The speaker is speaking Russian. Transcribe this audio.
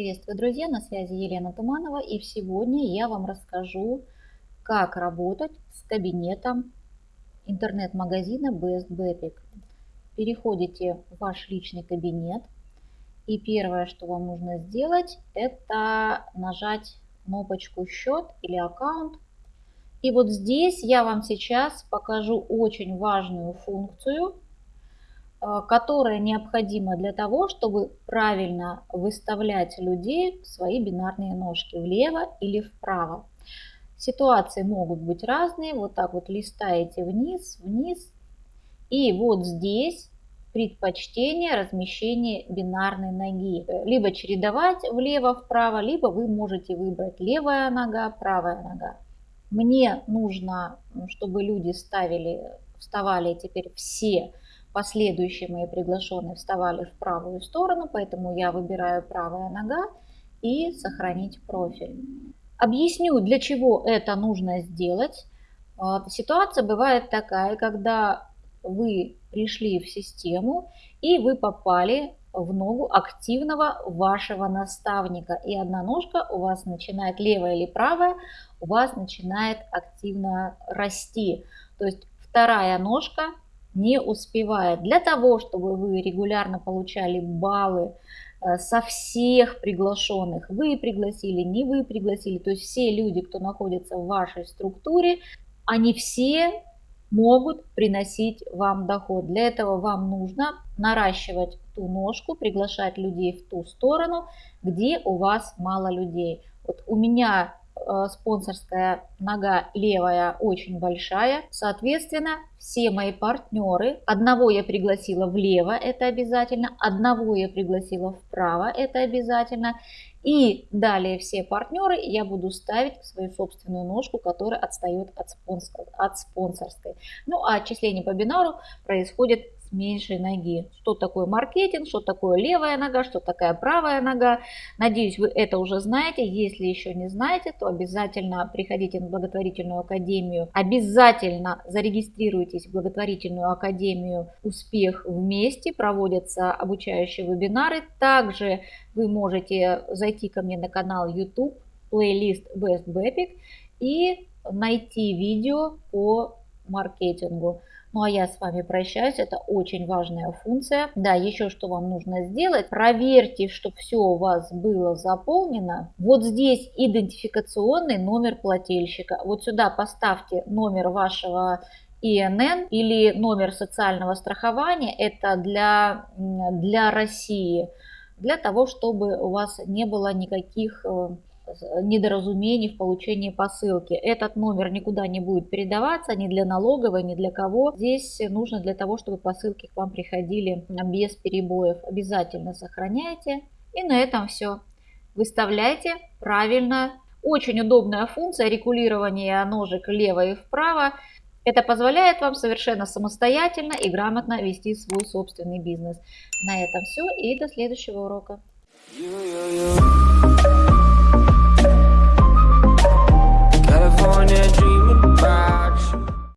Приветствую, друзья! На связи Елена Туманова и сегодня я вам расскажу, как работать с кабинетом интернет-магазина Best Bepic. Переходите в ваш личный кабинет и первое, что вам нужно сделать, это нажать кнопочку «Счет» или «Аккаунт». И вот здесь я вам сейчас покажу очень важную функцию – которая необходима для того, чтобы правильно выставлять людей в свои бинарные ножки влево или вправо. Ситуации могут быть разные. Вот так вот листаете вниз, вниз. И вот здесь предпочтение размещения бинарной ноги. Либо чередовать влево-вправо, либо вы можете выбрать левая нога, правая нога. Мне нужно, чтобы люди ставили, вставали теперь все Последующие мои приглашенные вставали в правую сторону, поэтому я выбираю правая нога и сохранить профиль. Объясню, для чего это нужно сделать. А, ситуация бывает такая, когда вы пришли в систему и вы попали в ногу активного вашего наставника. И одна ножка у вас начинает, левая или правая, у вас начинает активно расти. То есть вторая ножка не успевает. Для того, чтобы вы регулярно получали баллы э, со всех приглашенных, вы пригласили, не вы пригласили, то есть все люди, кто находится в вашей структуре, они все могут приносить вам доход. Для этого вам нужно наращивать ту ножку, приглашать людей в ту сторону, где у вас мало людей. Вот у меня спонсорская нога левая очень большая. Соответственно, все мои партнеры, одного я пригласила влево, это обязательно, одного я пригласила вправо, это обязательно. И далее все партнеры я буду ставить в свою собственную ножку, которая отстает от, спонсор, от спонсорской. Ну а отчисление по бинару происходит меньшей ноги. Что такое маркетинг, что такое левая нога, что такая правая нога. Надеюсь, вы это уже знаете. Если еще не знаете, то обязательно приходите на благотворительную академию. Обязательно зарегистрируйтесь в благотворительную академию «Успех вместе». Проводятся обучающие вебинары. Также вы можете зайти ко мне на канал YouTube, плейлист Best Bepic и найти видео по маркетингу. Ну а я с вами прощаюсь, это очень важная функция. Да, еще что вам нужно сделать, проверьте, чтобы все у вас было заполнено. Вот здесь идентификационный номер плательщика. Вот сюда поставьте номер вашего ИНН или номер социального страхования. Это для, для России, для того, чтобы у вас не было никаких э, недоразумений в получении посылки. Этот номер никуда не будет передаваться ни для налоговой, ни для кого. Здесь нужно для того, чтобы посылки к вам приходили без перебоев. Обязательно сохраняйте. И на этом все. Выставляйте правильно. Очень удобная функция регулирования ножек влево и вправо. Это позволяет вам совершенно самостоятельно и грамотно вести свой собственный бизнес. На этом все и до следующего урока.